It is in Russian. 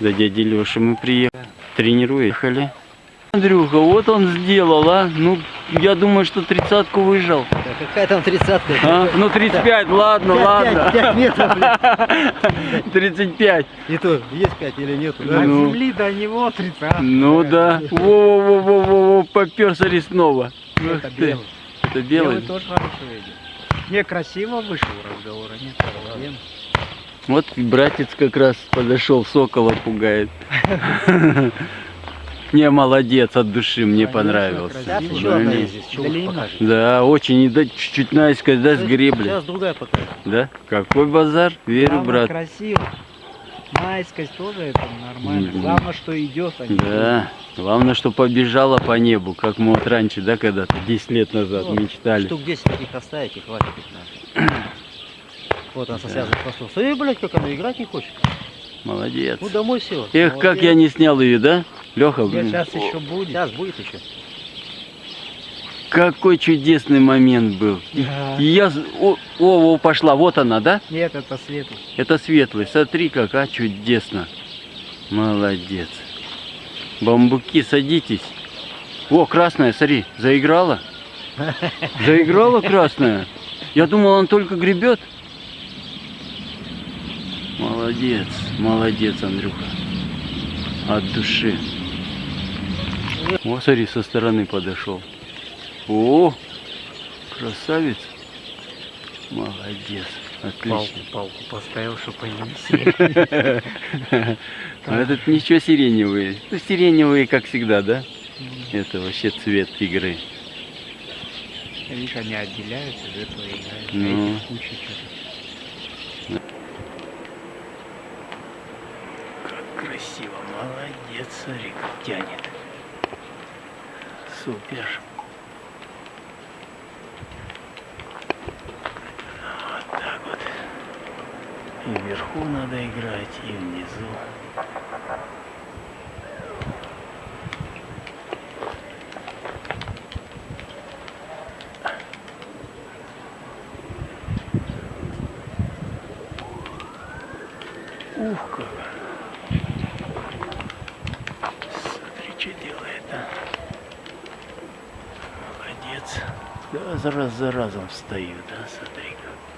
За дядей Лешей мы приехали. Тренируем. Андрюха, вот он сделал, а? Ну, я думаю, что тридцатку выжал. Да какая там тридцатка? А? Ну, 35, ладно, Пять- ладно. пять- пять метров, блин. 35. И то, есть 5 или нету. да? От Ну. земли до него 30. Ну да. Во-во-во-во-во, попер, смотри, снова. Ух Это белый. Это Белый белый? тоже хорошо видит. Не, красиво вышел разговор, а не проблем. Вот братец как раз подошел, сокола пугает. Не, молодец, от души, мне понравился. Да, очень, и да, чуть-чуть наискось, да, с гребли. Сейчас другая покажет. Да? Какой базар? Верю, брат. красиво. Наискось тоже это нормально. Главное, что идет, а не Да, главное, что побежала по небу, как мы вот раньше, да, когда-то, 10 лет назад мечтали. Штук 10 таких оставить и хватит их надо. Вот она со связанным хвостом. Смотри, блядь, как она играть не хочет. Молодец. Ну домой села. Эх, как я не снял ее, да? Леха, блин, сейчас еще будет. Сейчас будет еще. какой чудесный момент был. Да. И я... О, о, о, пошла, вот она, да? Нет, это светлый. Это светлый, смотри, как, а, чудесно. Молодец. Бамбуки, садитесь. О, красная, смотри, заиграла. Заиграла красная. Я думал, он только гребет. Молодец, молодец, Андрюха. От души. О, смотри, со стороны подошел. О, красавец. Молодец, Палку, отлично. палку поставил, чтобы они. А этот ничего сиреневые. Ну, сиреневые, как всегда, да? Это вообще цвет игры. Видишь, они отделяются, из этого играют. Ну. Куча что-то. Как красиво, молодец, как тянет. Супер. Вот так вот. И вверху надо играть, и внизу. Ух, как. Смотри, что делает, а. Молодец. Да, раз за разом встаю, да, смотри как.